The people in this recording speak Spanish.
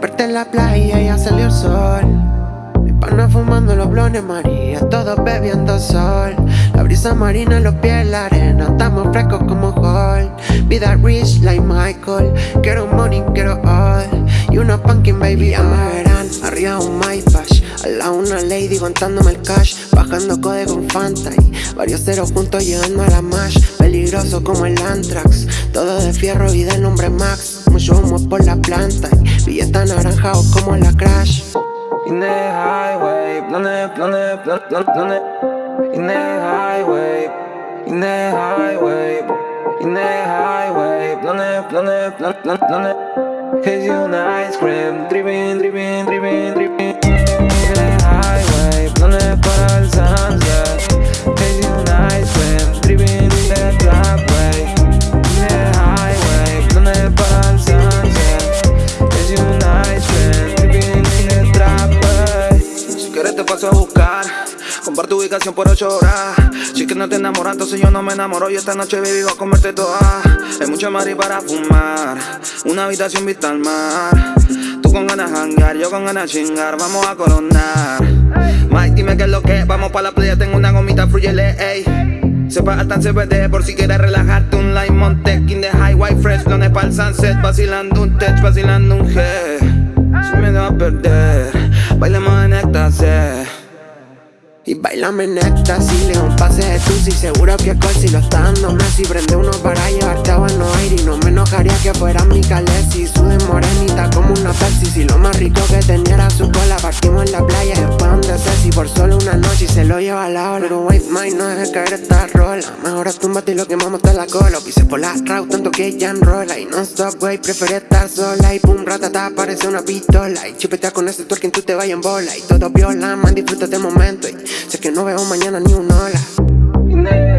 fuerte en la playa y ya salió el sol. Mi pana fumando los blones María, todos bebiendo sol. La brisa marina los pies en la arena Estamos frescos como Hall Vida rich like Michael Quiero money, quiero all. Y una pumpkin baby, ya me verán Arriba un MyPash Al lado una lady contándome el cash. Bajando code con Fanta Y varios ceros juntos llegando a la mash. Peligroso como el Antrax Todo de fierro y de nombre Max. Mucho humo por la planta Y billetes anaranjados como la Crash In the highway, planet, planet, planet, planet. In the highway, in the highway, in the highway, planet, planet, planet, planet. Cause you an ice cream, dripping, dripping, paso a buscar. Comparte ubicación por 8 horas. Si es que no te enamoras, entonces yo no me enamoro. Y esta noche, baby, voy a comerte toda. Hay mucha mari para fumar. Una habitación vista al mar. Tú con ganas hangar, yo con ganas chingar. Vamos a coronar. Mike, dime qué es lo que. Vamos pa' la playa, tengo una gomita fruyele, ey. Sepa altan CBD por si quieres relajarte Un Limon Tech in the highway fresh Planes pa'l sunset Vacilando un tech, vacilando un G Sin miedo a perder Bailemos en éxtasis Y bailame en éxtasis, le un pase de tusi Seguro que alcohol si lo está dando Messi Prende uno para llevarte a Buenos Aires Y no me enojaría que fuera mi Calesi. Sube morenita como una Pepsi Si lo más rico que tenía caer esta rola. Mejor túmbate y lo quemamos hasta la cola Pise por la route tanto que ella enrola Y no stop güey, prefiere estar sola. Y pum, ratata, parece una pistola. Y chupetea con ese twerking tú te vayas en bola. Y todo viola, man, disfruta este momento. Y sé que no veo mañana ni un hola